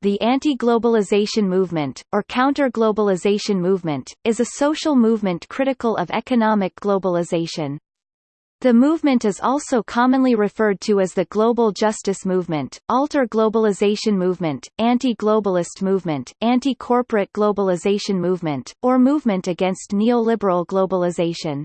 the anti-globalization movement, or counter-globalization movement, is a social movement critical of economic globalization. The movement is also commonly referred to as the global justice movement, alter-globalization movement, anti-globalist movement, anti-corporate globalization movement, or movement against neoliberal globalization.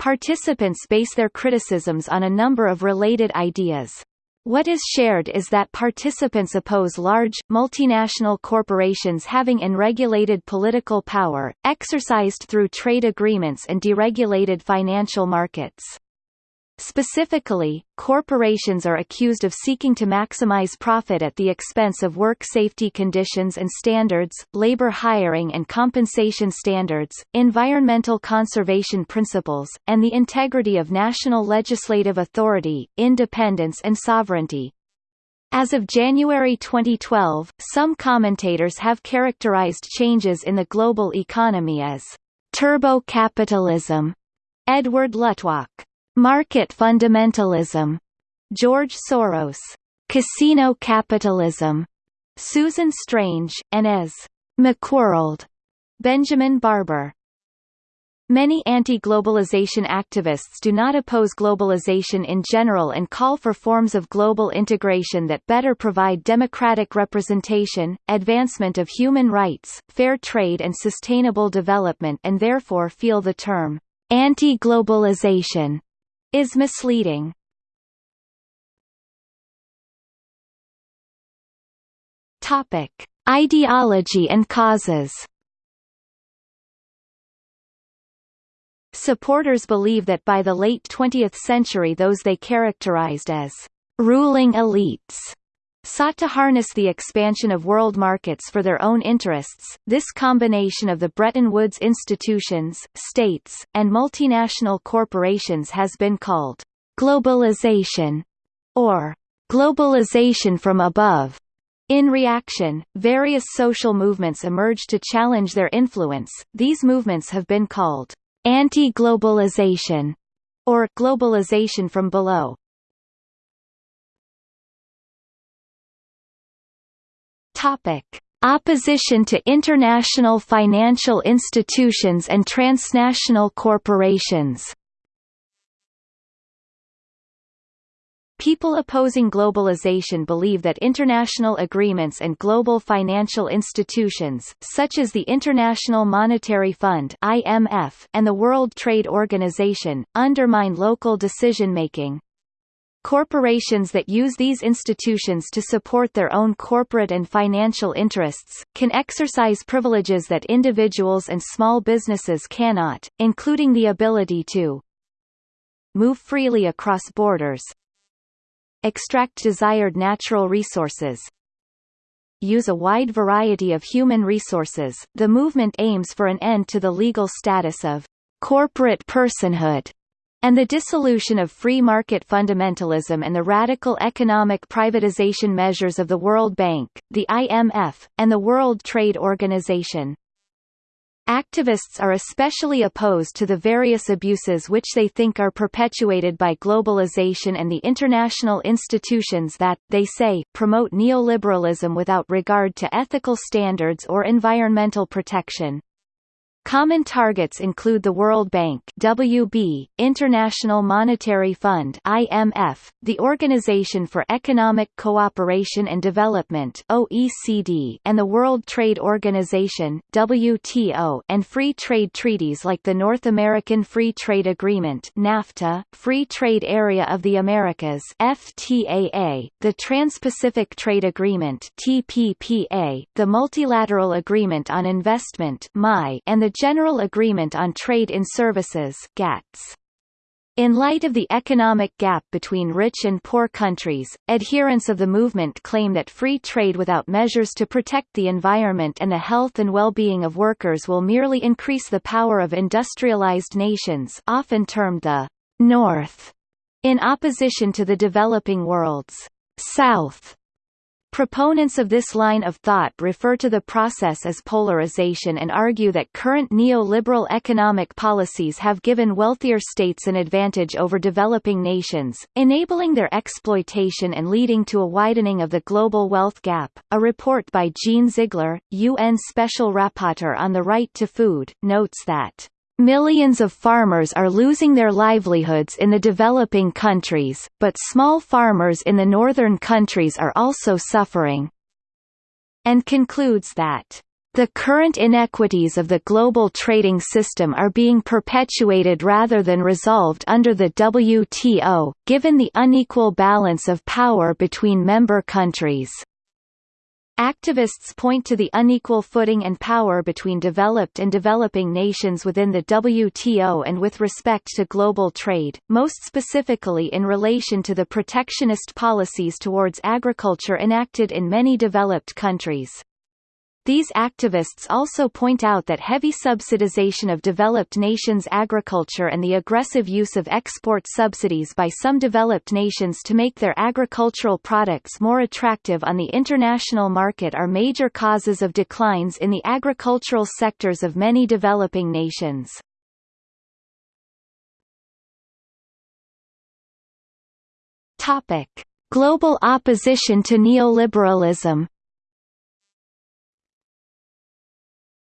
Participants base their criticisms on a number of related ideas. What is shared is that participants oppose large, multinational corporations having unregulated political power, exercised through trade agreements and deregulated financial markets. Specifically, corporations are accused of seeking to maximize profit at the expense of work safety conditions and standards, labor hiring and compensation standards, environmental conservation principles, and the integrity of national legislative authority, independence and sovereignty. As of January 2012, some commentators have characterized changes in the global economy as turbo-capitalism. Edward Luttwak Market fundamentalism. George Soros. Casino capitalism. Susan Strange, and as McWorld. Benjamin Barber. Many anti-globalization activists do not oppose globalization in general and call for forms of global integration that better provide democratic representation, advancement of human rights, fair trade and sustainable development and therefore feel the term anti-globalization is misleading. Topic: Ideology and causes. Supporters believe that by the late 20th century those they characterized as ruling elites sought to harness the expansion of world markets for their own interests. This combination of the Bretton Woods institutions, states, and multinational corporations has been called globalization or globalization from above. In reaction, various social movements emerged to challenge their influence. These movements have been called anti-globalization or globalization from below. Topic: Opposition to international financial institutions and transnational corporations. People opposing globalization believe that international agreements and global financial institutions, such as the International Monetary Fund (IMF) and the World Trade Organization, undermine local decision-making, Corporations that use these institutions to support their own corporate and financial interests, can exercise privileges that individuals and small businesses cannot, including the ability to move freely across borders extract desired natural resources use a wide variety of human resources. The movement aims for an end to the legal status of corporate personhood and the dissolution of free market fundamentalism and the radical economic privatization measures of the World Bank, the IMF, and the World Trade Organization. Activists are especially opposed to the various abuses which they think are perpetuated by globalization and the international institutions that, they say, promote neoliberalism without regard to ethical standards or environmental protection. Common targets include the World Bank WB, International Monetary Fund IMF, the Organization for Economic Cooperation and Development OECD, and the World Trade Organization WTO, and free trade treaties like the North American Free Trade Agreement NAFTA, Free Trade Area of the Americas FTAA, the Trans-Pacific Trade Agreement TPPA, the Multilateral Agreement on Investment MI, and the General Agreement on Trade in Services GATS. In light of the economic gap between rich and poor countries, adherents of the movement claim that free trade without measures to protect the environment and the health and well-being of workers will merely increase the power of industrialized nations often termed the North, in opposition to the developing world's South. Proponents of this line of thought refer to the process as polarization and argue that current neoliberal economic policies have given wealthier states an advantage over developing nations, enabling their exploitation and leading to a widening of the global wealth gap. A report by Jean Ziegler, UN Special Rapporteur on the Right to Food, notes that Millions of farmers are losing their livelihoods in the developing countries, but small farmers in the northern countries are also suffering. And concludes that the current inequities of the global trading system are being perpetuated rather than resolved under the WTO, given the unequal balance of power between member countries. Activists point to the unequal footing and power between developed and developing nations within the WTO and with respect to global trade, most specifically in relation to the protectionist policies towards agriculture enacted in many developed countries. These activists also point out that heavy subsidization of developed nations' agriculture and the aggressive use of export subsidies by some developed nations to make their agricultural products more attractive on the international market are major causes of declines in the agricultural sectors of many developing nations. Global opposition to neoliberalism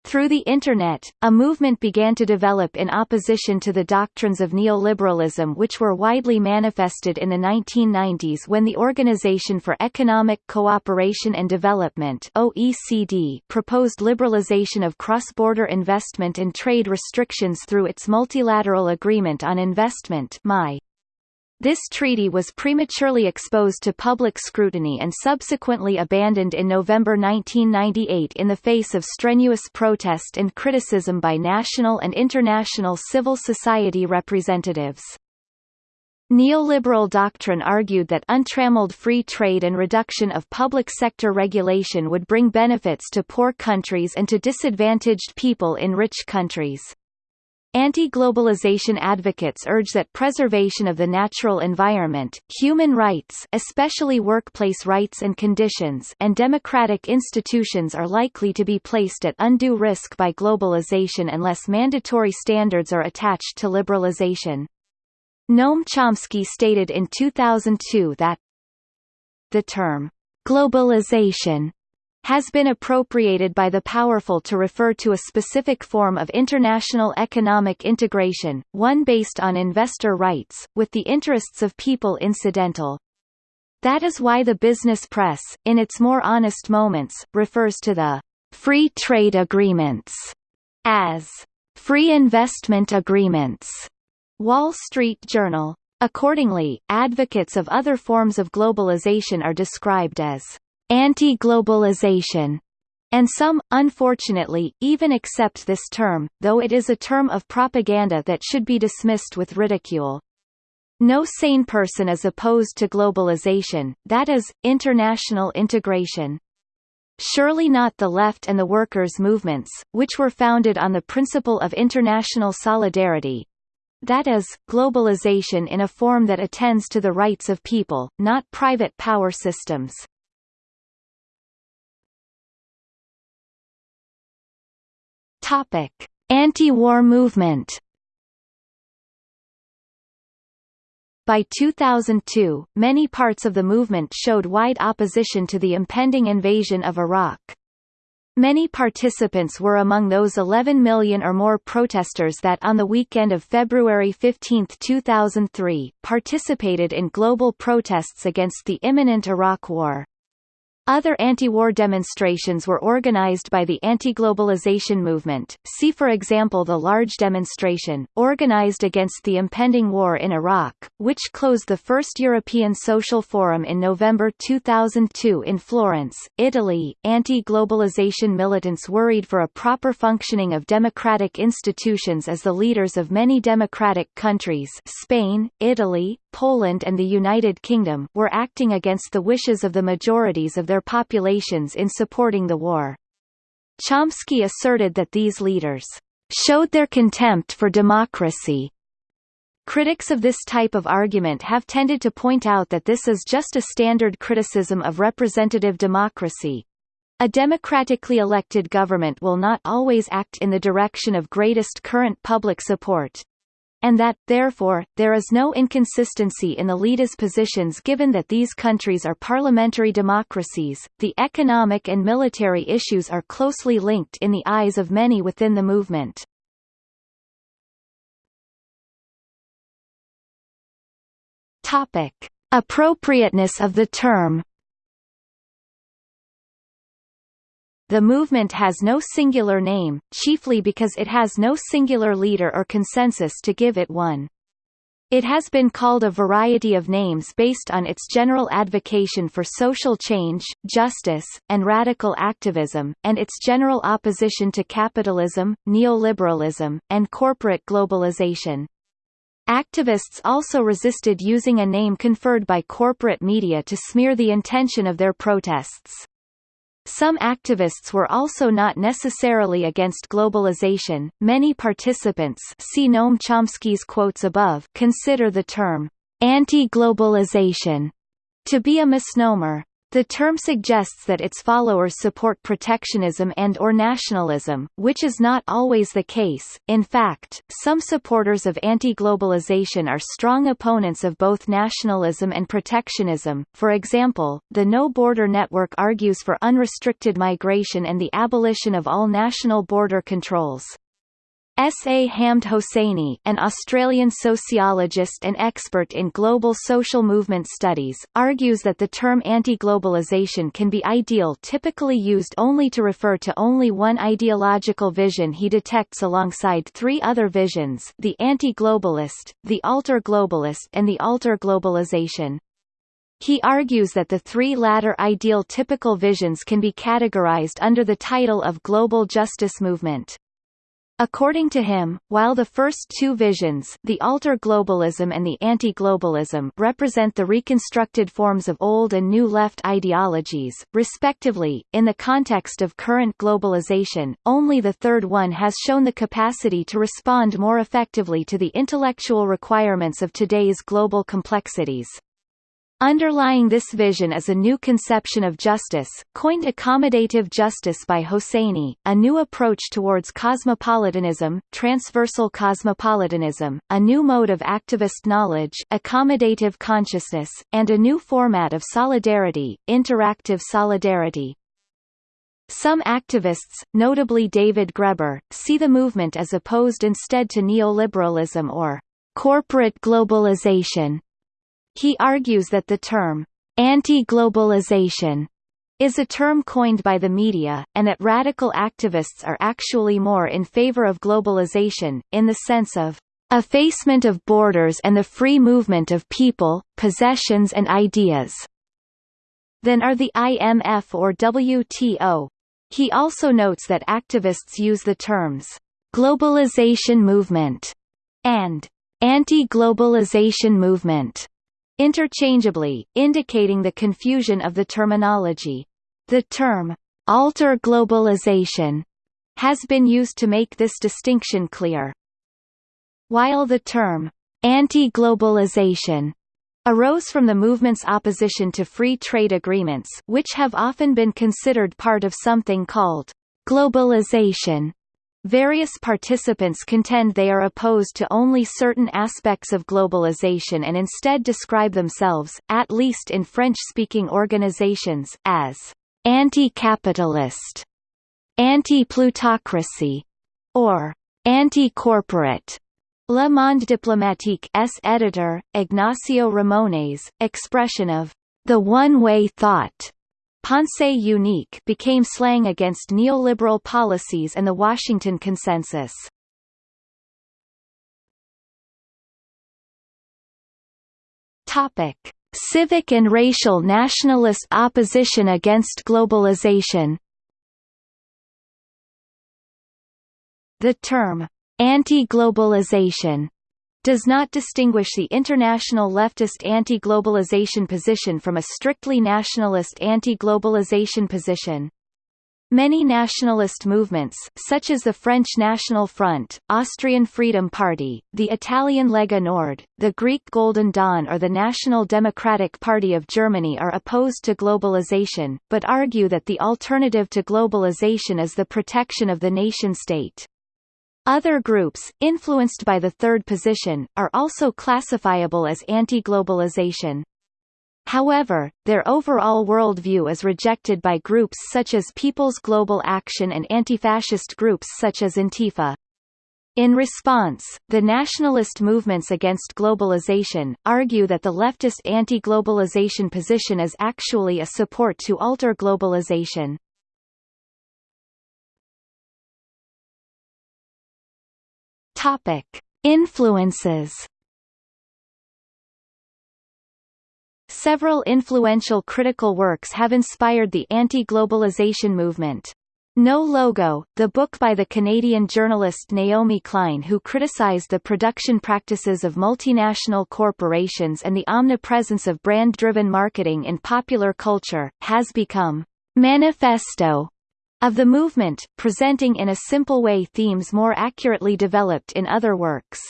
Through the Internet, a movement began to develop in opposition to the doctrines of neoliberalism which were widely manifested in the 1990s when the Organization for Economic Cooperation and Development OECD proposed liberalization of cross-border investment and trade restrictions through its Multilateral Agreement on Investment. This treaty was prematurely exposed to public scrutiny and subsequently abandoned in November 1998 in the face of strenuous protest and criticism by national and international civil society representatives. Neoliberal doctrine argued that untrammeled free trade and reduction of public sector regulation would bring benefits to poor countries and to disadvantaged people in rich countries. Anti-globalization advocates urge that preservation of the natural environment, human rights especially workplace rights and conditions and democratic institutions are likely to be placed at undue risk by globalization unless mandatory standards are attached to liberalization. Noam Chomsky stated in 2002 that the term globalization has been appropriated by the powerful to refer to a specific form of international economic integration, one based on investor rights, with the interests of people incidental. That is why the business press, in its more honest moments, refers to the free trade agreements as free investment agreements. Wall Street Journal. Accordingly, advocates of other forms of globalization are described as anti-globalization, and some, unfortunately, even accept this term, though it is a term of propaganda that should be dismissed with ridicule. No sane person is opposed to globalization, that is, international integration. Surely not the left and the workers' movements, which were founded on the principle of international solidarity, that is, globalization in a form that attends to the rights of people, not private power systems. Topic: Anti-war movement. By 2002, many parts of the movement showed wide opposition to the impending invasion of Iraq. Many participants were among those 11 million or more protesters that on the weekend of February 15, 2003, participated in global protests against the imminent Iraq War. Other anti-war demonstrations were organized by the anti-globalization movement, see for example the large demonstration, organized against the impending war in Iraq, which closed the first European Social Forum in November 2002 in Florence, Italy. Anti-globalization militants worried for a proper functioning of democratic institutions as the leaders of many democratic countries Spain, Italy, Poland and the United Kingdom were acting against the wishes of the majorities of their populations in supporting the war. Chomsky asserted that these leaders showed their contempt for democracy Critics of this type of argument have tended to point out that this is just a standard criticism of representative democracy. A democratically elected government will not always act in the direction of greatest current public support, and that, therefore, there is no inconsistency in the leaders' positions given that these countries are parliamentary democracies. The economic and military issues are closely linked in the eyes of many within the movement. Topic: Appropriateness of the term The movement has no singular name, chiefly because it has no singular leader or consensus to give it one. It has been called a variety of names based on its general advocation for social change, justice, and radical activism, and its general opposition to capitalism, neoliberalism, and corporate globalization. Activists also resisted using a name conferred by corporate media to smear the intention of their protests. Some activists were also not necessarily against globalization. Many participants see Noam Chomsky's quotes above consider the term anti-globalization to be a misnomer. The term suggests that its followers support protectionism and or nationalism, which is not always the case. In fact, some supporters of anti-globalization are strong opponents of both nationalism and protectionism. For example, the No Border Network argues for unrestricted migration and the abolition of all national border controls. S. A. Hamed Hosseini, an Australian sociologist and expert in global social movement studies, argues that the term anti-globalization can be ideal typically used only to refer to only one ideological vision he detects alongside three other visions the anti-globalist, the alter-globalist and the alter-globalization. He argues that the three latter ideal typical visions can be categorized under the title of global justice movement. According to him, while the first two visions the alter-globalism and the anti-globalism represent the reconstructed forms of old and new left ideologies, respectively, in the context of current globalization, only the third one has shown the capacity to respond more effectively to the intellectual requirements of today's global complexities. Underlying this vision is a new conception of justice, coined accommodative justice by Hosseini, a new approach towards cosmopolitanism, transversal cosmopolitanism, a new mode of activist knowledge, accommodative consciousness, and a new format of solidarity, interactive solidarity. Some activists, notably David Graeber, see the movement as opposed instead to neoliberalism or corporate globalization he argues that the term, anti-globalization, is a term coined by the media, and that radical activists are actually more in favor of globalization, in the sense of effacement of borders and the free movement of people, possessions and ideas, than are the IMF or WTO. He also notes that activists use the terms globalization movement and anti-globalization movement interchangeably, indicating the confusion of the terminology. The term, alter globalization, has been used to make this distinction clear. While the term, anti-globalization, arose from the movement's opposition to free trade agreements which have often been considered part of something called globalization Various participants contend they are opposed to only certain aspects of globalization and instead describe themselves, at least in French-speaking organizations, as anti-capitalist, anti-plutocracy, or anti-corporate. Le Monde Diplomatique S editor, Ignacio Ramonet's, expression of the one-way thought Pensée unique became slang against neoliberal policies and the Washington Consensus. Topic: Civic and racial nationalist opposition against globalization. The term anti-globalization does not distinguish the international leftist anti-globalization position from a strictly nationalist anti-globalization position. Many nationalist movements, such as the French National Front, Austrian Freedom Party, the Italian Lega Nord, the Greek Golden Dawn or the National Democratic Party of Germany are opposed to globalization, but argue that the alternative to globalization is the protection of the nation-state. Other groups, influenced by the third position, are also classifiable as anti-globalization. However, their overall worldview is rejected by groups such as People's Global Action and anti-fascist groups such as Antifa. In response, the nationalist movements against globalization, argue that the leftist anti-globalization position is actually a support to alter globalization. Topic. Influences Several influential critical works have inspired the anti-globalization movement. No Logo, the book by the Canadian journalist Naomi Klein who criticized the production practices of multinational corporations and the omnipresence of brand-driven marketing in popular culture, has become manifesto of the movement, presenting in a simple way themes more accurately developed in other works.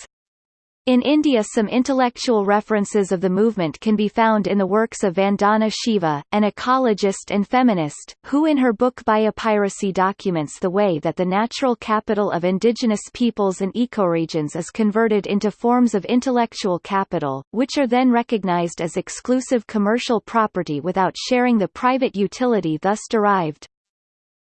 In India some intellectual references of the movement can be found in the works of Vandana Shiva, an ecologist and feminist, who in her book Biopiracy documents the way that the natural capital of indigenous peoples and ecoregions is converted into forms of intellectual capital, which are then recognized as exclusive commercial property without sharing the private utility thus derived.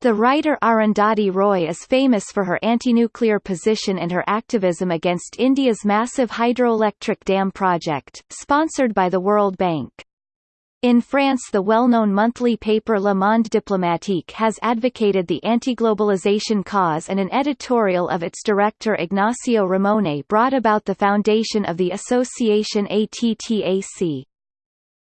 The writer Arundhati Roy is famous for her anti-nuclear position and her activism against India's massive hydroelectric dam project, sponsored by the World Bank. In France the well-known monthly paper Le Monde Diplomatique has advocated the anti-globalization cause and an editorial of its director Ignacio Ramonet brought about the foundation of the association ATTAC.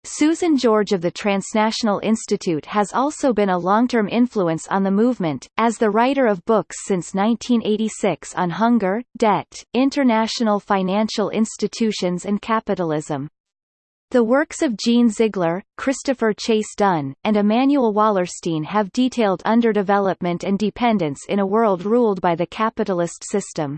Susan George of the Transnational Institute has also been a long-term influence on the movement, as the writer of books since 1986 on hunger, debt, international financial institutions and capitalism. The works of Jean Ziegler, Christopher Chase Dunn, and Immanuel Wallerstein have detailed underdevelopment and dependence in a world ruled by the capitalist system.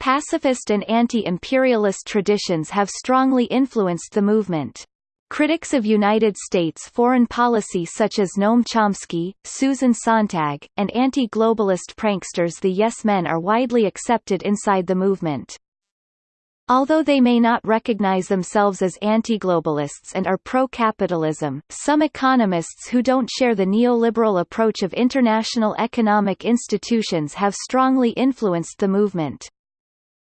Pacifist and anti-imperialist traditions have strongly influenced the movement. Critics of United States foreign policy such as Noam Chomsky, Susan Sontag, and anti-globalist pranksters the Yes Men are widely accepted inside the movement. Although they may not recognize themselves as anti-globalists and are pro-capitalism, some economists who don't share the neoliberal approach of international economic institutions have strongly influenced the movement.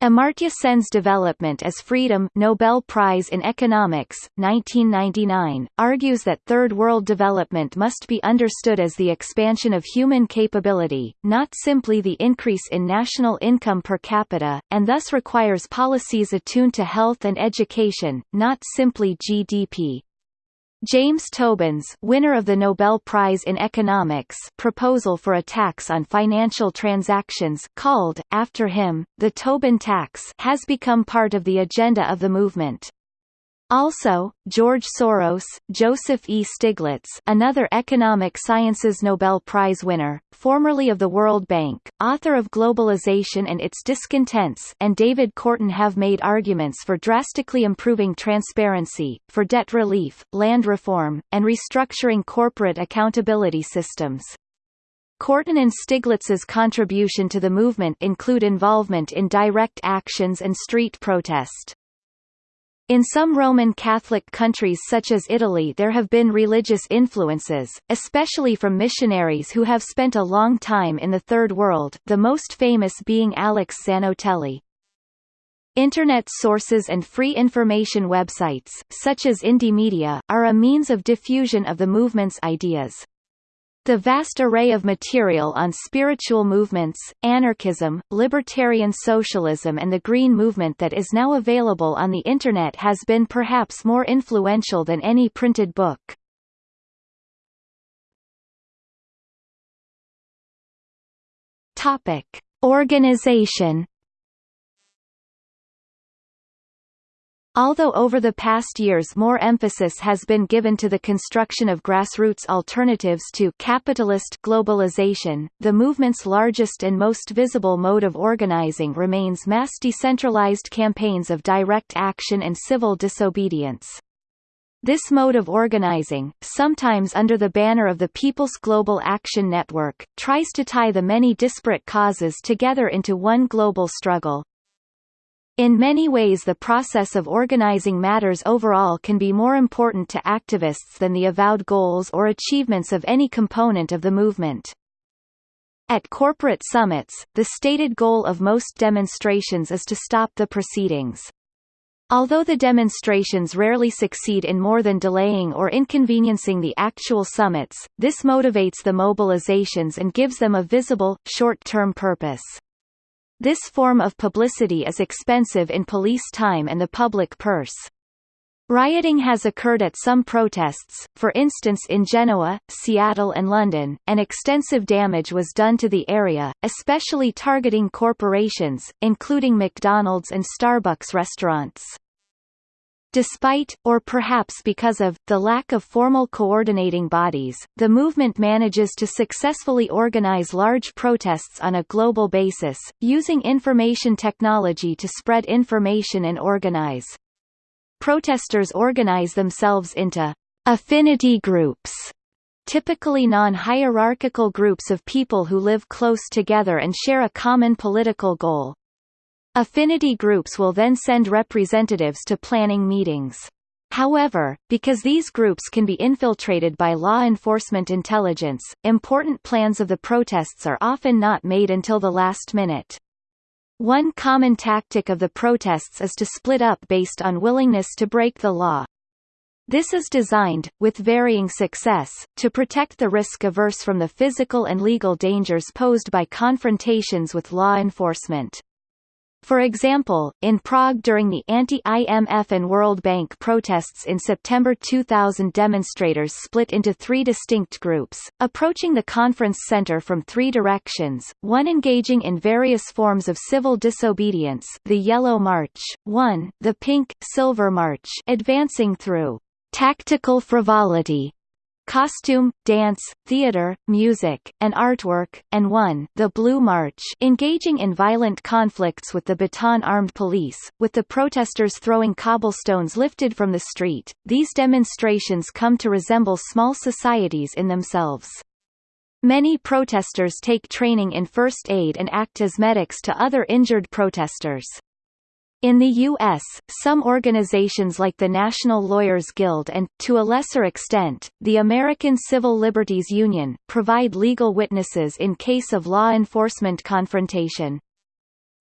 Amartya Sen's development as Freedom Nobel Prize in Economics, 1999, argues that Third World development must be understood as the expansion of human capability, not simply the increase in national income per capita, and thus requires policies attuned to health and education, not simply GDP. James Tobin's winner of the Nobel Prize in Economics proposal for a tax on financial transactions called, after him, the Tobin tax has become part of the agenda of the movement. Also, George Soros, Joseph E. Stiglitz another economic sciences Nobel Prize winner, formerly of the World Bank, author of Globalization and Its Discontents and David Korten have made arguments for drastically improving transparency, for debt relief, land reform, and restructuring corporate accountability systems. Korten and Stiglitz's contribution to the movement include involvement in direct actions and street protest. In some Roman Catholic countries such as Italy there have been religious influences, especially from missionaries who have spent a long time in the Third World the most famous being Alex Zanotelli. Internet sources and free information websites, such as Indymedia, are a means of diffusion of the movement's ideas. The vast array of material on spiritual movements, anarchism, libertarian socialism and the Green Movement that is now available on the Internet has been perhaps more influential than any printed book. Topic. Organization Although over the past years more emphasis has been given to the construction of grassroots alternatives to capitalist globalization, the movement's largest and most visible mode of organizing remains mass decentralized campaigns of direct action and civil disobedience. This mode of organizing, sometimes under the banner of the People's Global Action Network, tries to tie the many disparate causes together into one global struggle, in many ways the process of organizing matters overall can be more important to activists than the avowed goals or achievements of any component of the movement. At corporate summits, the stated goal of most demonstrations is to stop the proceedings. Although the demonstrations rarely succeed in more than delaying or inconveniencing the actual summits, this motivates the mobilizations and gives them a visible, short-term purpose. This form of publicity is expensive in police time and the public purse. Rioting has occurred at some protests, for instance in Genoa, Seattle and London, and extensive damage was done to the area, especially targeting corporations, including McDonald's and Starbucks restaurants. Despite, or perhaps because of, the lack of formal coordinating bodies, the movement manages to successfully organize large protests on a global basis, using information technology to spread information and organize. Protesters organize themselves into affinity groups, typically non-hierarchical groups of people who live close together and share a common political goal. Affinity groups will then send representatives to planning meetings. However, because these groups can be infiltrated by law enforcement intelligence, important plans of the protests are often not made until the last minute. One common tactic of the protests is to split up based on willingness to break the law. This is designed, with varying success, to protect the risk-averse from the physical and legal dangers posed by confrontations with law enforcement. For example, in Prague during the anti-IMF and World Bank protests in September 2000 demonstrators split into three distinct groups, approaching the conference center from three directions, one engaging in various forms of civil disobedience the Yellow March, one, the Pink, Silver March advancing through tactical frivolity, costume, dance, theater, music, and artwork, and one, the Blue March, engaging in violent conflicts with the baton-armed police, with the protesters throwing cobblestones lifted from the street. These demonstrations come to resemble small societies in themselves. Many protesters take training in first aid and act as medics to other injured protesters. In the U.S., some organizations like the National Lawyers Guild and, to a lesser extent, the American Civil Liberties Union, provide legal witnesses in case of law enforcement confrontation.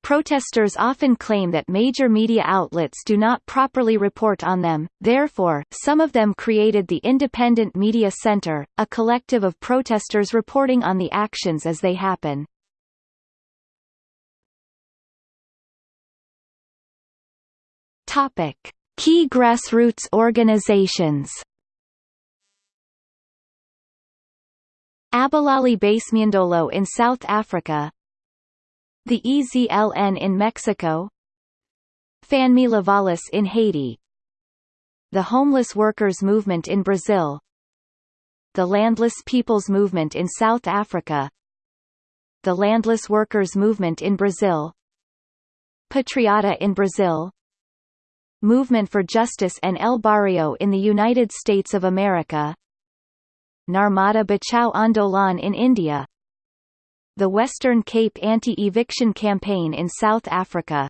Protesters often claim that major media outlets do not properly report on them, therefore, some of them created the Independent Media Center, a collective of protesters reporting on the actions as they happen. Topic: Key grassroots organizations. Abahlali baseMjondolo in South Africa. The EZLN in Mexico. Fanmi Lavalas in Haiti. The Homeless Workers Movement in Brazil. The Landless Peoples Movement in South Africa. The Landless Workers Movement in Brazil. Patriota in Brazil Movement for Justice and El Barrio in the United States of America Narmada Bachao Andolan in India The Western Cape Anti-Eviction Campaign in South Africa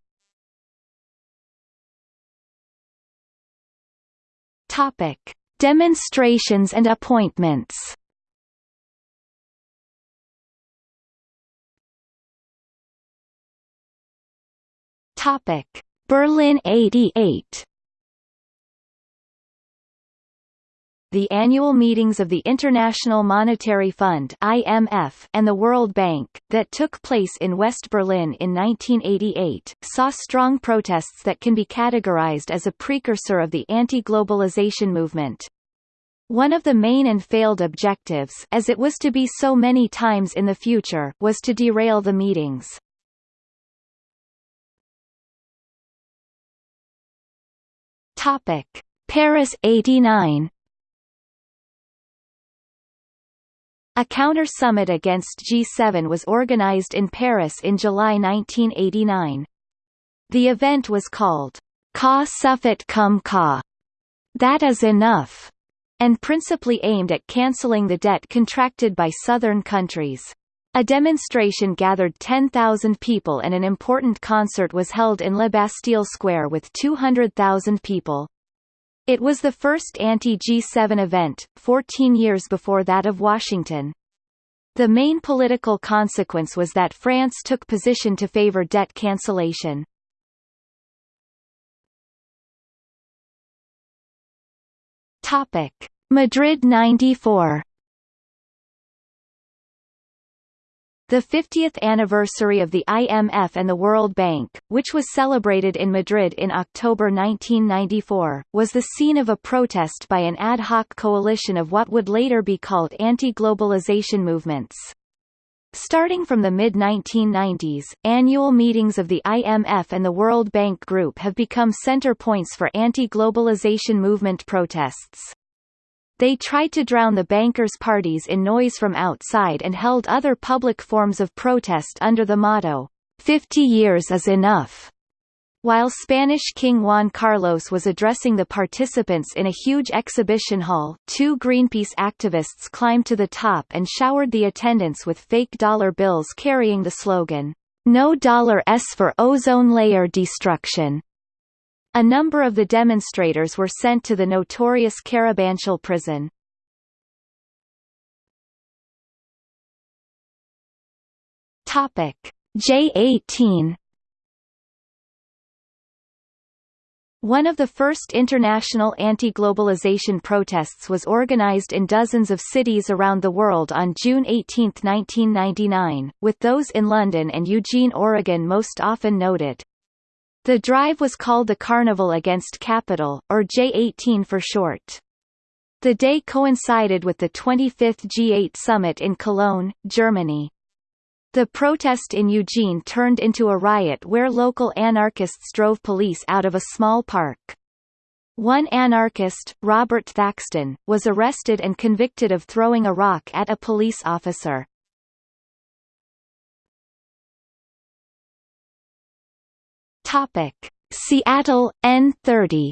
Topic. Demonstrations and appointments Topic. Berlin 88 The annual meetings of the International Monetary Fund IMF and the World Bank, that took place in West Berlin in 1988, saw strong protests that can be categorized as a precursor of the anti-globalization movement. One of the main and failed objectives as it was to be so many times in the future was to derail the meetings. Topic: Paris 89 A counter-summit against G7 was organized in Paris in July 1989. The event was called Ça Suffit Comme Ça, that is enough, and principally aimed at cancelling the debt contracted by southern countries. A demonstration gathered 10,000 people and an important concert was held in La Bastille Square with 200,000 people. It was the first anti-G7 event, 14 years before that of Washington. The main political consequence was that France took position to favor debt cancellation. Madrid 94 The 50th anniversary of the IMF and the World Bank, which was celebrated in Madrid in October 1994, was the scene of a protest by an ad hoc coalition of what would later be called anti-globalization movements. Starting from the mid-1990s, annual meetings of the IMF and the World Bank Group have become center points for anti-globalization movement protests. They tried to drown the bankers' parties in noise from outside and held other public forms of protest under the motto, 50 years is enough. While Spanish King Juan Carlos was addressing the participants in a huge exhibition hall, two Greenpeace activists climbed to the top and showered the attendants with fake dollar bills carrying the slogan, No dollar S for ozone layer destruction. A number of the demonstrators were sent to the notorious Carabanchel prison. Topic J18 One of the first international anti-globalization protests was organized in dozens of cities around the world on June 18, 1999, with those in London and Eugene, Oregon most often noted. The drive was called the Carnival Against Capital, or J18 for short. The day coincided with the 25th G8 summit in Cologne, Germany. The protest in Eugene turned into a riot where local anarchists drove police out of a small park. One anarchist, Robert Thaxton, was arrested and convicted of throwing a rock at a police officer. Topic: Seattle N30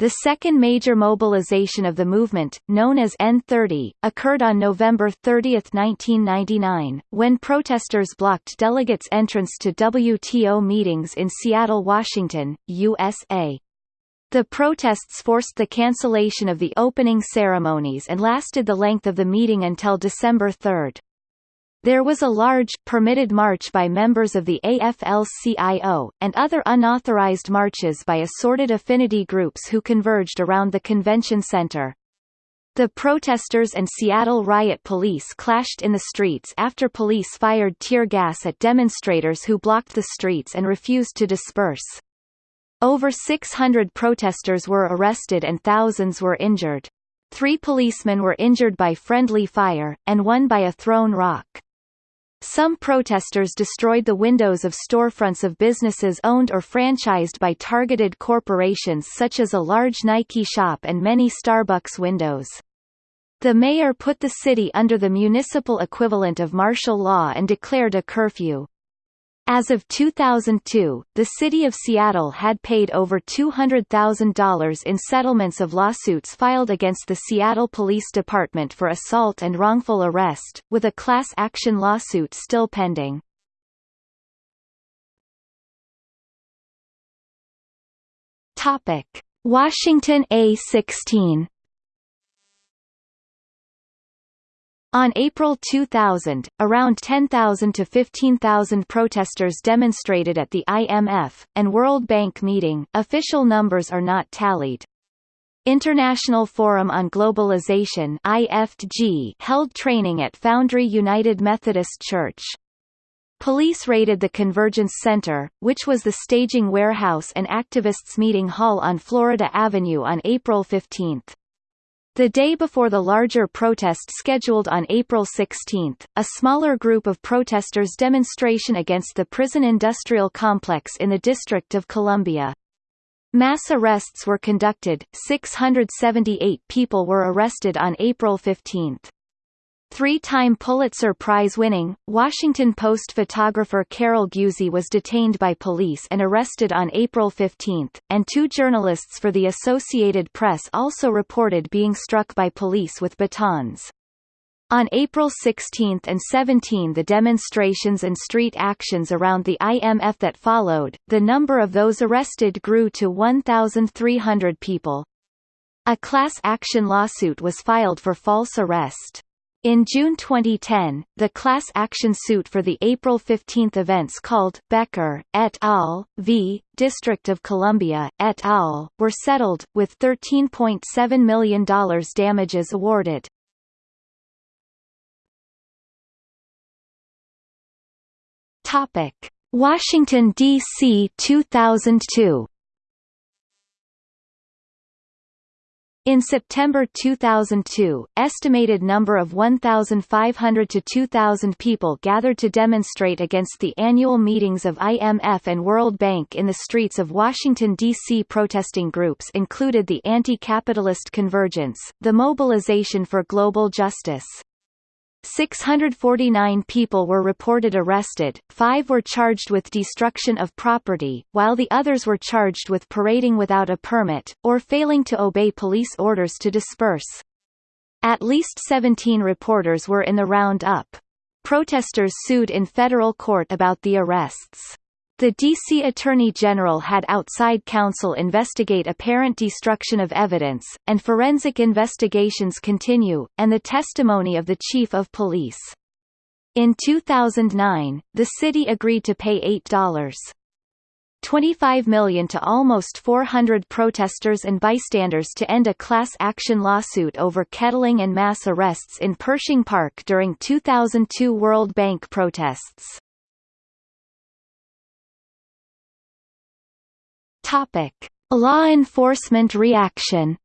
The second major mobilization of the movement, known as N30, occurred on November 30, 1999, when protesters blocked delegates' entrance to WTO meetings in Seattle, Washington, USA. The protests forced the cancellation of the opening ceremonies and lasted the length of the meeting until December 3. There was a large, permitted march by members of the AFL-CIO, and other unauthorized marches by assorted affinity groups who converged around the convention center. The protesters and Seattle riot police clashed in the streets after police fired tear gas at demonstrators who blocked the streets and refused to disperse. Over 600 protesters were arrested and thousands were injured. Three policemen were injured by friendly fire, and one by a thrown rock. Some protesters destroyed the windows of storefronts of businesses owned or franchised by targeted corporations such as a large Nike shop and many Starbucks windows. The mayor put the city under the municipal equivalent of martial law and declared a curfew. As of 2002, the city of Seattle had paid over $200,000 in settlements of lawsuits filed against the Seattle Police Department for assault and wrongful arrest, with a class action lawsuit still pending. Washington A16 On April 2000, around 10,000 to 15,000 protesters demonstrated at the IMF and World Bank meeting. Official numbers are not tallied. International Forum on Globalization IFG held training at Foundry United Methodist Church. Police raided the Convergence Center, which was the staging warehouse and activists meeting hall on Florida Avenue on April 15. The day before the larger protest scheduled on April 16, a smaller group of protesters demonstration against the prison industrial complex in the District of Columbia. Mass arrests were conducted, 678 people were arrested on April 15. Three-time Pulitzer Prize-winning, Washington Post photographer Carol Guzy was detained by police and arrested on April 15, and two journalists for the Associated Press also reported being struck by police with batons. On April 16 and 17 the demonstrations and street actions around the IMF that followed, the number of those arrested grew to 1,300 people. A class action lawsuit was filed for false arrest. In June 2010, the class action suit for the April 15 events called Becker et al. v. District of Columbia et al. were settled, with $13.7 million damages awarded. Washington D.C. 2002 In September 2002, estimated number of 1,500 to 2,000 people gathered to demonstrate against the annual meetings of IMF and World Bank in the streets of Washington, D.C. Protesting groups included the Anti-Capitalist Convergence, the Mobilization for Global Justice, 649 people were reported arrested, five were charged with destruction of property, while the others were charged with parading without a permit, or failing to obey police orders to disperse. At least 17 reporters were in the roundup. Protesters sued in federal court about the arrests. The D.C. Attorney General had outside counsel investigate apparent destruction of evidence, and forensic investigations continue, and the testimony of the Chief of Police. In 2009, the city agreed to pay $8. 25 million to almost 400 protesters and bystanders to end a class action lawsuit over kettling and mass arrests in Pershing Park during 2002 World Bank protests. Topic: Law enforcement reaction.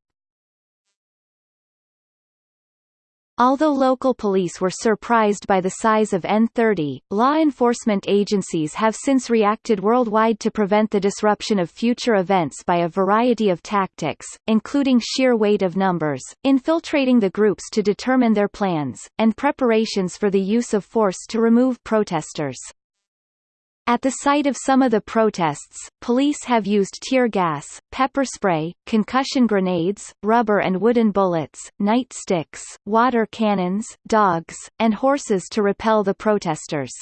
Although local police were surprised by the size of N30, law enforcement agencies have since reacted worldwide to prevent the disruption of future events by a variety of tactics, including sheer weight of numbers, infiltrating the groups to determine their plans, and preparations for the use of force to remove protesters. At the site of some of the protests, police have used tear gas, pepper spray, concussion grenades, rubber and wooden bullets, nightsticks, water cannons, dogs, and horses to repel the protesters.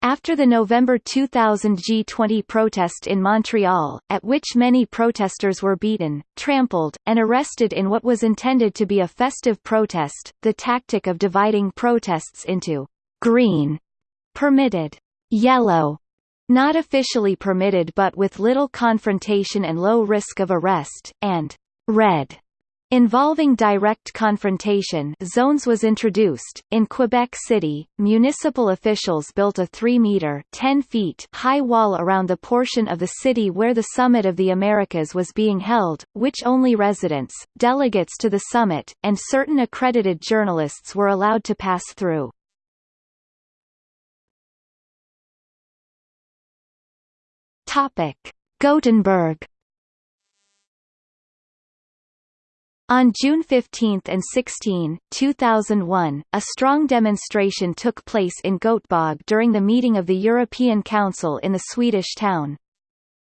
After the November 2000 G20 protest in Montreal, at which many protesters were beaten, trampled, and arrested in what was intended to be a festive protest, the tactic of dividing protests into green permitted Yellow not officially permitted but with little confrontation and low risk of arrest, and red involving direct confrontation zones was introduced. In Quebec City, municipal officials built a 3-meter 10 feet high wall around the portion of the city where the Summit of the Americas was being held, which only residents, delegates to the summit, and certain accredited journalists were allowed to pass through. Topic: Gothenburg. On June 15 and 16, 2001, a strong demonstration took place in Göteborg during the meeting of the European Council in the Swedish town.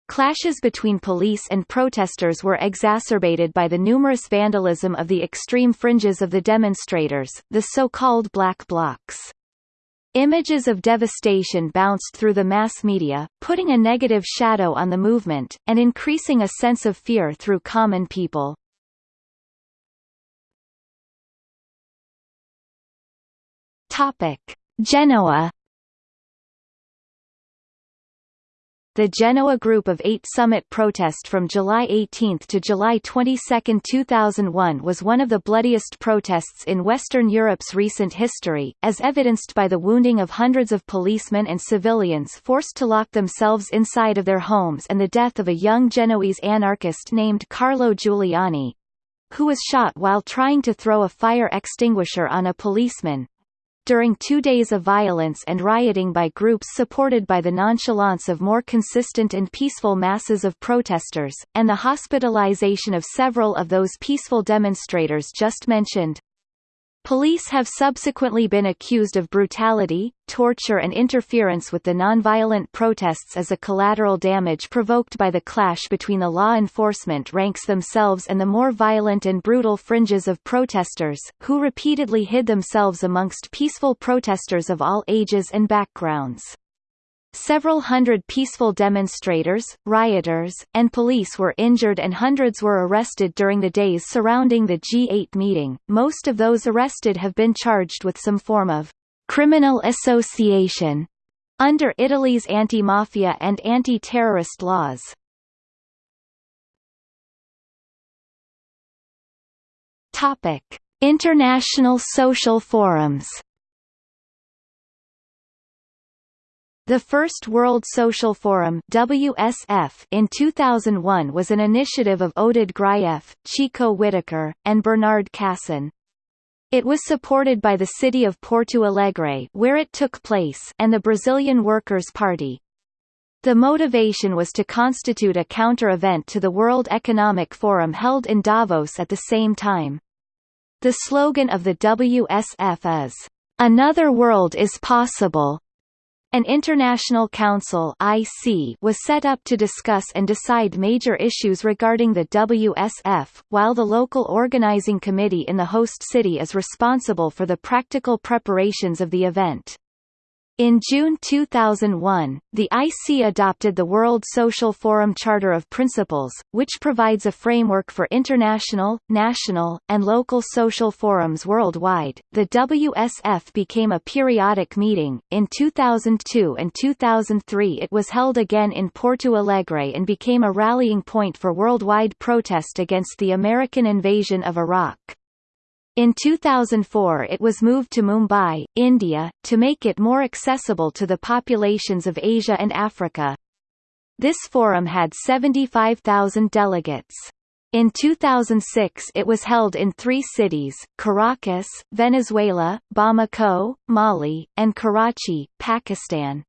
Clashes between police and protesters were exacerbated by the numerous vandalism of the extreme fringes of the demonstrators, the so-called black blocs. Images of devastation bounced through the mass media, putting a negative shadow on the movement, and increasing a sense of fear through common people. Topic. Genoa The Genoa Group of Eight summit protest from July 18 to July 22, 2001 was one of the bloodiest protests in Western Europe's recent history, as evidenced by the wounding of hundreds of policemen and civilians forced to lock themselves inside of their homes and the death of a young Genoese anarchist named Carlo Giuliani. who was shot while trying to throw a fire extinguisher on a policeman. During two days of violence and rioting by groups supported by the nonchalance of more consistent and peaceful masses of protesters, and the hospitalization of several of those peaceful demonstrators just mentioned, Police have subsequently been accused of brutality, torture and interference with the nonviolent protests as a collateral damage provoked by the clash between the law enforcement ranks themselves and the more violent and brutal fringes of protesters, who repeatedly hid themselves amongst peaceful protesters of all ages and backgrounds. Several hundred peaceful demonstrators, rioters, and police were injured and hundreds were arrested during the days surrounding the G8 meeting. Most of those arrested have been charged with some form of criminal association under Italy's anti-mafia and anti-terrorist laws. Topic: International social forums The first World Social Forum WSF in 2001 was an initiative of Oded Grajew, Chico Whitaker, and Bernard Cassen. It was supported by the city of Porto Alegre where it took place and the Brazilian Workers' Party. The motivation was to constitute a counter-event to the World Economic Forum held in Davos at the same time. The slogan of the WSF is, "...another world is possible." An International Council IC was set up to discuss and decide major issues regarding the WSF, while the local organizing committee in the host city is responsible for the practical preparations of the event. In June 2001, the IC adopted the World Social Forum Charter of Principles, which provides a framework for international, national, and local social forums worldwide. The WSF became a periodic meeting. In 2002 and 2003, it was held again in Porto Alegre and became a rallying point for worldwide protest against the American invasion of Iraq. In 2004 it was moved to Mumbai, India, to make it more accessible to the populations of Asia and Africa. This forum had 75,000 delegates. In 2006 it was held in three cities, Caracas, Venezuela, Bamako, Mali, and Karachi, Pakistan.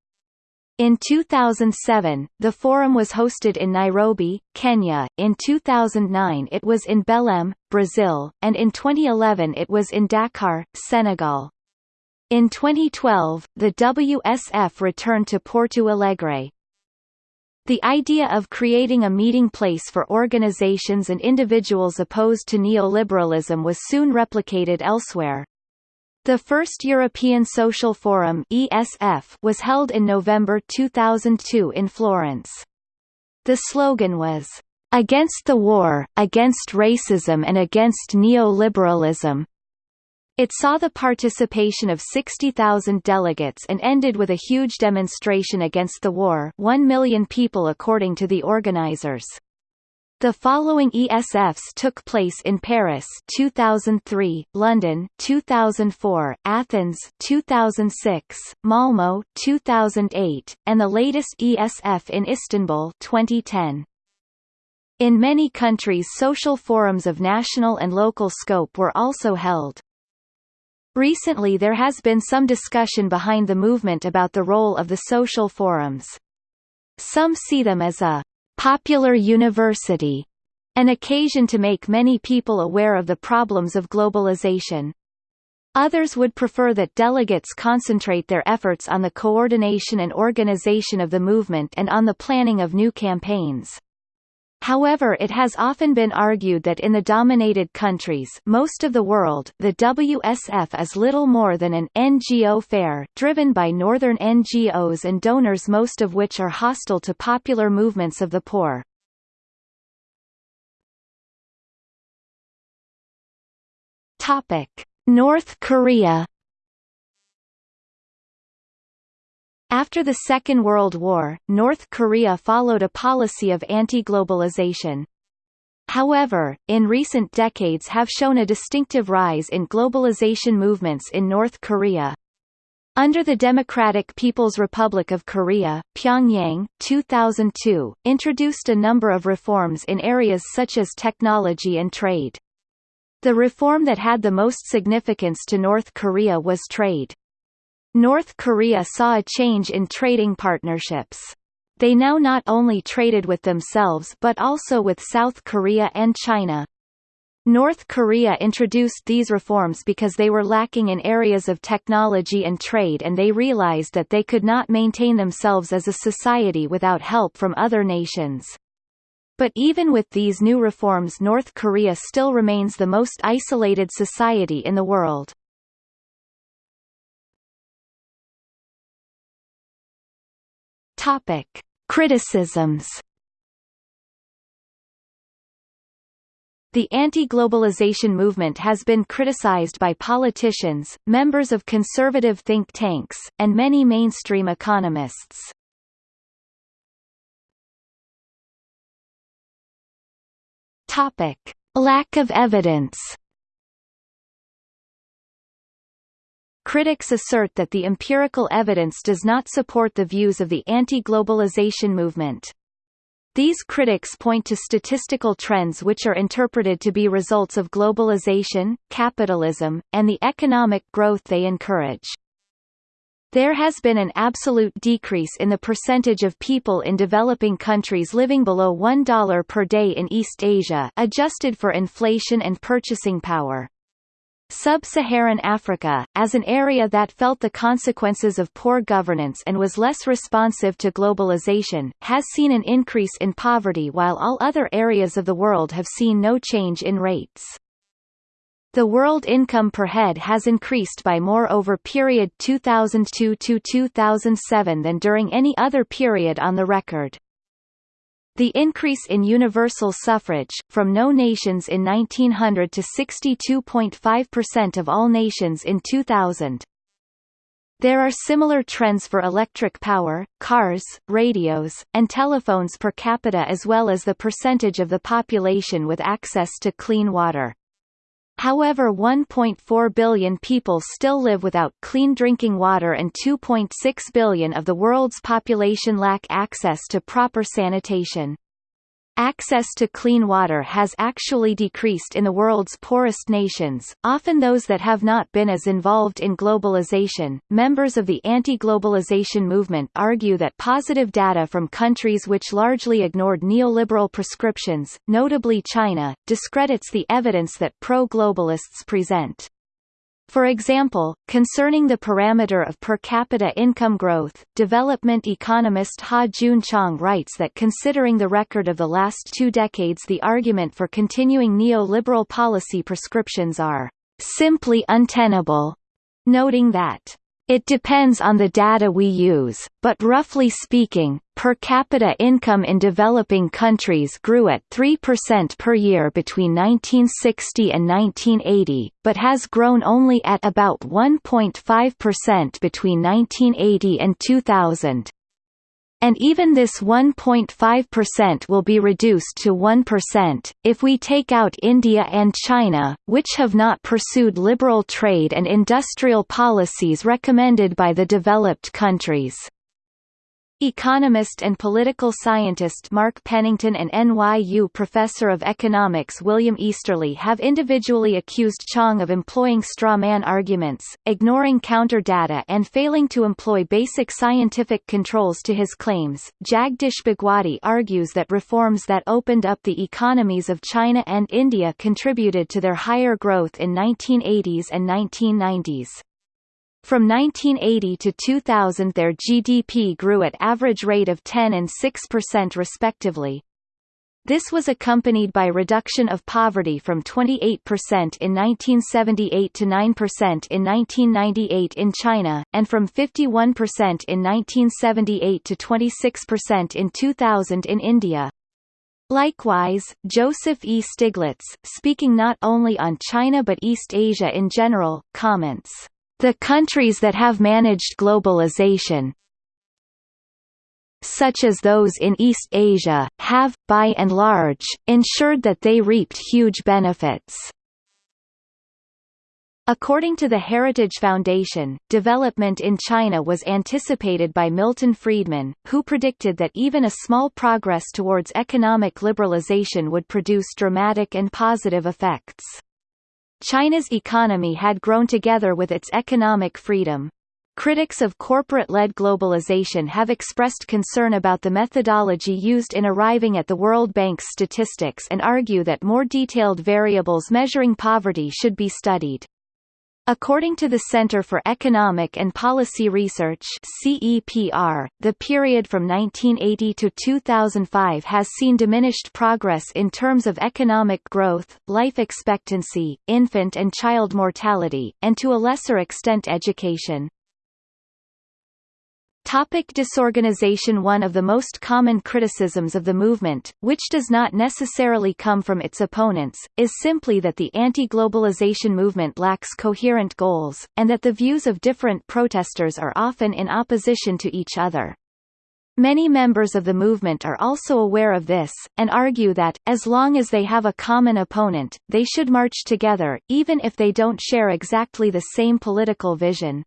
In 2007, the forum was hosted in Nairobi, Kenya, in 2009 it was in Belém, Brazil, and in 2011 it was in Dakar, Senegal. In 2012, the WSF returned to Porto Alegre. The idea of creating a meeting place for organizations and individuals opposed to neoliberalism was soon replicated elsewhere. The first European Social Forum ESF was held in November 2002 in Florence. The slogan was, "...against the war, against racism and against neoliberalism." It saw the participation of 60,000 delegates and ended with a huge demonstration against the war 1 million people according to the organizers. The following ESFs took place in Paris 2003, London 2004, Athens 2006, Malmö 2008, and the latest ESF in Istanbul 2010. In many countries social forums of national and local scope were also held. Recently there has been some discussion behind the movement about the role of the social forums. Some see them as a popular university, an occasion to make many people aware of the problems of globalization. Others would prefer that delegates concentrate their efforts on the coordination and organization of the movement and on the planning of new campaigns. However it has often been argued that in the dominated countries most of the world the WSF is little more than an NGO fair, driven by northern NGOs and donors most of which are hostile to popular movements of the poor. North Korea After the Second World War, North Korea followed a policy of anti-globalization. However, in recent decades have shown a distinctive rise in globalization movements in North Korea. Under the Democratic People's Republic of Korea, Pyongyang 2002, introduced a number of reforms in areas such as technology and trade. The reform that had the most significance to North Korea was trade. North Korea saw a change in trading partnerships. They now not only traded with themselves but also with South Korea and China. North Korea introduced these reforms because they were lacking in areas of technology and trade and they realized that they could not maintain themselves as a society without help from other nations. But even with these new reforms North Korea still remains the most isolated society in the world. Topic. Criticisms The anti-globalization movement has been criticized by politicians, members of conservative think tanks, and many mainstream economists. Topic: Lack of evidence. Critics assert that the empirical evidence does not support the views of the anti-globalization movement. These critics point to statistical trends which are interpreted to be results of globalization, capitalism, and the economic growth they encourage. There has been an absolute decrease in the percentage of people in developing countries living below $1 per day in East Asia adjusted for inflation and purchasing power. Sub-Saharan Africa, as an area that felt the consequences of poor governance and was less responsive to globalization, has seen an increase in poverty while all other areas of the world have seen no change in rates. The world income per head has increased by more over period 2002 to 2007 than during any other period on the record. The increase in universal suffrage, from no nations in 1900 to 62.5% of all nations in 2000. There are similar trends for electric power, cars, radios, and telephones per capita as well as the percentage of the population with access to clean water. However 1.4 billion people still live without clean drinking water and 2.6 billion of the world's population lack access to proper sanitation. Access to clean water has actually decreased in the world's poorest nations, often those that have not been as involved in globalization. Members of the anti-globalization movement argue that positive data from countries which largely ignored neoliberal prescriptions, notably China, discredits the evidence that pro-globalists present. For example, concerning the parameter of per capita income growth, development economist Ha Joon Chang writes that considering the record of the last two decades the argument for continuing neoliberal policy prescriptions are simply untenable, noting that it depends on the data we use, but roughly speaking, per capita income in developing countries grew at 3% per year between 1960 and 1980, but has grown only at about 1.5% between 1980 and 2000. And even this 1.5% will be reduced to 1%, if we take out India and China, which have not pursued liberal trade and industrial policies recommended by the developed countries. Economist and political scientist Mark Pennington and NYU professor of economics William Easterly have individually accused Chang of employing straw man arguments, ignoring counter data and failing to employ basic scientific controls to his claims. Jagdish Bhagwati argues that reforms that opened up the economies of China and India contributed to their higher growth in 1980s and 1990s. From 1980 to 2000 their GDP grew at average rate of 10 and 6% respectively. This was accompanied by reduction of poverty from 28% in 1978 to 9% in 1998 in China, and from 51% in 1978 to 26% in 2000 in India. Likewise, Joseph E. Stiglitz, speaking not only on China but East Asia in general, comments the countries that have managed globalization such as those in East Asia, have, by and large, ensured that they reaped huge benefits. According to the Heritage Foundation, development in China was anticipated by Milton Friedman, who predicted that even a small progress towards economic liberalization would produce dramatic and positive effects. China's economy had grown together with its economic freedom. Critics of corporate-led globalization have expressed concern about the methodology used in arriving at the World Bank's statistics and argue that more detailed variables measuring poverty should be studied. According to the Center for Economic and Policy Research CEPR, the period from 1980 to 2005 has seen diminished progress in terms of economic growth, life expectancy, infant and child mortality, and to a lesser extent education. Topic disorganization One of the most common criticisms of the movement, which does not necessarily come from its opponents, is simply that the anti-globalization movement lacks coherent goals, and that the views of different protesters are often in opposition to each other. Many members of the movement are also aware of this, and argue that, as long as they have a common opponent, they should march together, even if they don't share exactly the same political vision.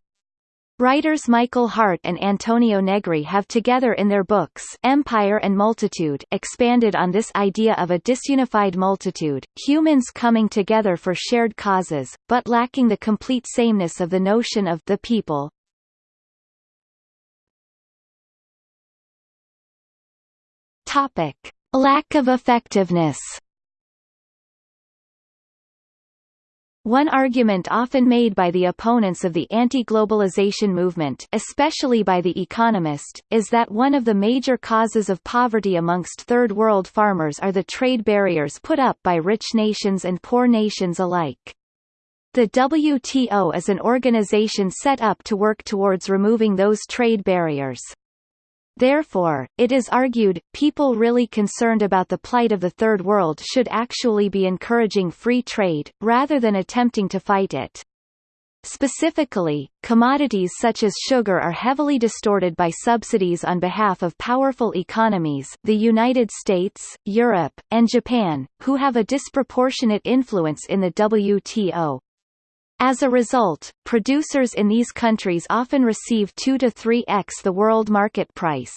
Writers Michael Hardt and Antonio Negri have together in their books Empire and Multitude expanded on this idea of a disunified multitude, humans coming together for shared causes, but lacking the complete sameness of the notion of the people. Topic: Lack of effectiveness One argument often made by the opponents of the anti-globalization movement especially by The Economist, is that one of the major causes of poverty amongst Third World farmers are the trade barriers put up by rich nations and poor nations alike. The WTO is an organization set up to work towards removing those trade barriers. Therefore, it is argued, people really concerned about the plight of the Third World should actually be encouraging free trade, rather than attempting to fight it. Specifically, commodities such as sugar are heavily distorted by subsidies on behalf of powerful economies the United States, Europe, and Japan, who have a disproportionate influence in the WTO. As a result, producers in these countries often receive 2 to 3x the world market price.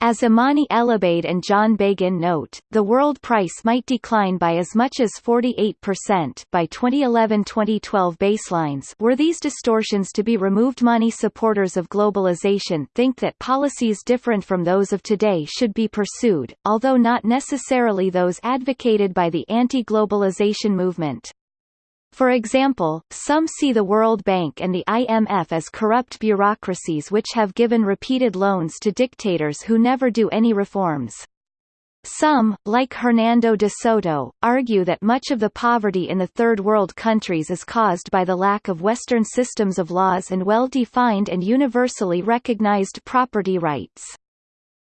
As Amani Elobeid and John Beghin note, the world price might decline by as much as 48% by 2011-2012 baselines were these distortions to be removed money supporters of globalization think that policies different from those of today should be pursued, although not necessarily those advocated by the anti-globalization movement. For example, some see the World Bank and the IMF as corrupt bureaucracies which have given repeated loans to dictators who never do any reforms. Some, like Hernando de Soto, argue that much of the poverty in the Third World countries is caused by the lack of Western systems of laws and well-defined and universally recognized property rights.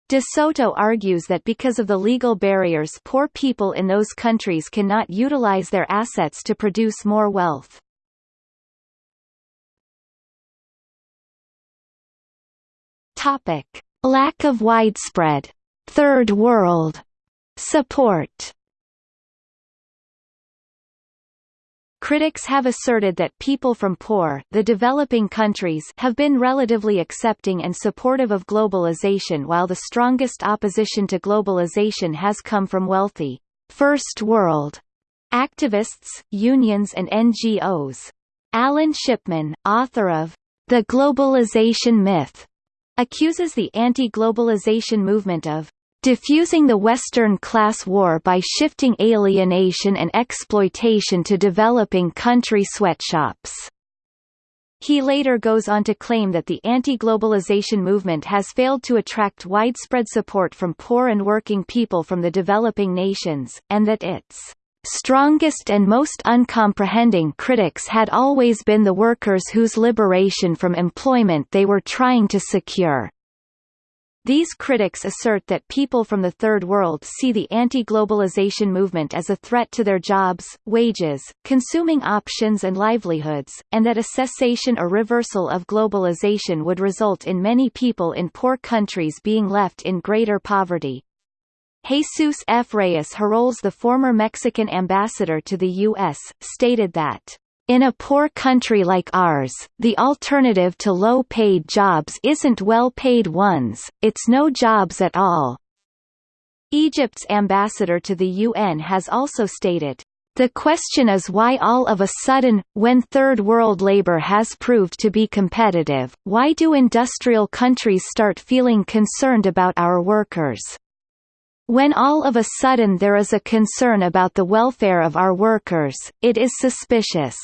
De Soto argues that because of the legal barriers poor people in those countries cannot utilize their assets to produce more wealth. Topic. Lack of widespread Third World support Critics have asserted that people from poor the developing countries have been relatively accepting and supportive of globalization while the strongest opposition to globalization has come from wealthy First World activists, unions and NGOs. Alan Shipman, author of The Globalization Myth, accuses the anti-globalization movement of diffusing the Western class war by shifting alienation and exploitation to developing country sweatshops. He later goes on to claim that the anti-globalization movement has failed to attract widespread support from poor and working people from the developing nations, and that its strongest and most uncomprehending critics had always been the workers whose liberation from employment they were trying to secure. These critics assert that people from the Third World see the anti-globalization movement as a threat to their jobs, wages, consuming options and livelihoods, and that a cessation or reversal of globalization would result in many people in poor countries being left in greater poverty. Jesus F. Reyes Heroles the former Mexican ambassador to the U.S., stated that in a poor country like ours, the alternative to low-paid jobs isn't well-paid ones, it's no jobs at all. Egypt's ambassador to the UN has also stated, The question is why all of a sudden, when Third World labor has proved to be competitive, why do industrial countries start feeling concerned about our workers? When all of a sudden there is a concern about the welfare of our workers, it is suspicious.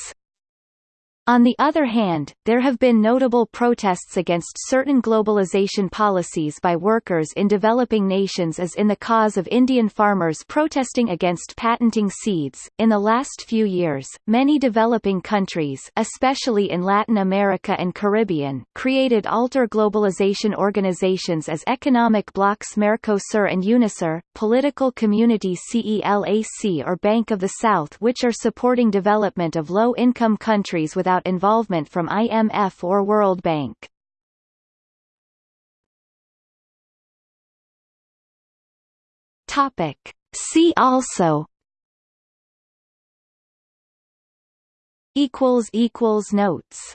On the other hand, there have been notable protests against certain globalization policies by workers in developing nations as in the cause of Indian farmers protesting against patenting seeds. In the last few years, many developing countries, especially in Latin America and Caribbean, created alter globalization organizations as economic blocs Mercosur and UNASUR, political community CELAC or Bank of the South which are supporting development of low-income countries without without involvement from IMF or World Bank. Topic. See also equals equals notes